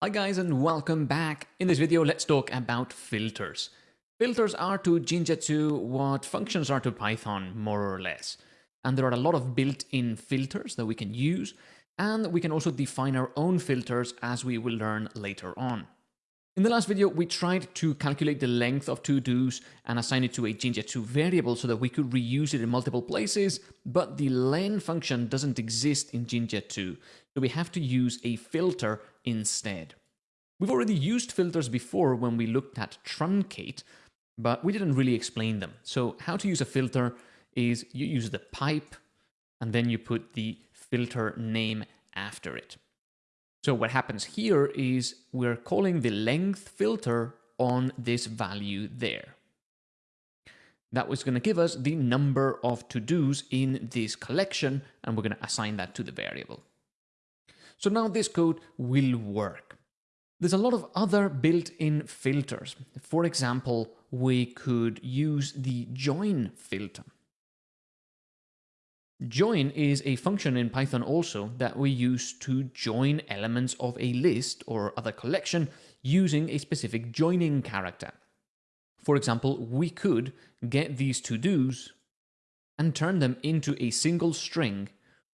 Hi guys and welcome back. In this video, let's talk about filters. Filters are to Jinja 2 what functions are to Python, more or less. And there are a lot of built-in filters that we can use, and we can also define our own filters as we will learn later on. In the last video, we tried to calculate the length of to-dos and assign it to a Jinja 2 variable so that we could reuse it in multiple places, but the len function doesn't exist in Jinja 2, so we have to use a filter instead. We've already used filters before when we looked at truncate, but we didn't really explain them. So how to use a filter is you use the pipe and then you put the filter name after it. So what happens here is we're calling the length filter on this value there. That was going to give us the number of to-dos in this collection, and we're going to assign that to the variable. So now this code will work. There's a lot of other built-in filters. For example, we could use the join filter. Join is a function in Python also that we use to join elements of a list or other collection using a specific joining character. For example, we could get these to-dos and turn them into a single string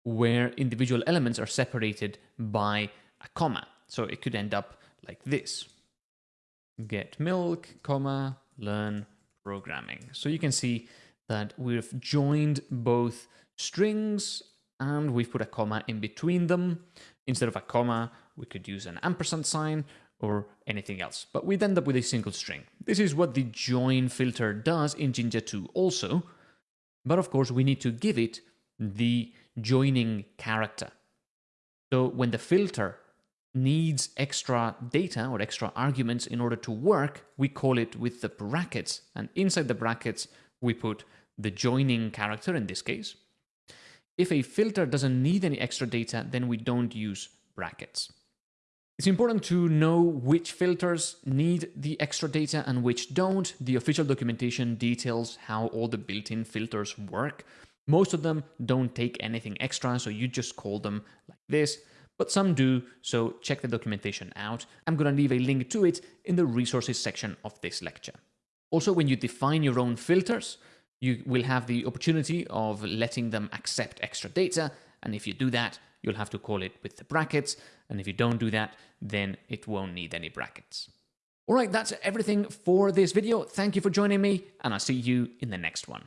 where individual elements are separated by a comma. So it could end up like this. Get milk, comma, learn programming. So you can see that we've joined both strings and we've put a comma in between them. Instead of a comma, we could use an ampersand sign or anything else, but we'd end up with a single string. This is what the join filter does in Jinja 2 also, but of course we need to give it the joining character. So when the filter needs extra data or extra arguments in order to work, we call it with the brackets. And inside the brackets, we put the joining character in this case. If a filter doesn't need any extra data, then we don't use brackets. It's important to know which filters need the extra data and which don't. The official documentation details how all the built-in filters work. Most of them don't take anything extra, so you just call them like this, but some do, so check the documentation out. I'm going to leave a link to it in the resources section of this lecture. Also, when you define your own filters, you will have the opportunity of letting them accept extra data, and if you do that, you'll have to call it with the brackets, and if you don't do that, then it won't need any brackets. Alright, that's everything for this video. Thank you for joining me, and I'll see you in the next one.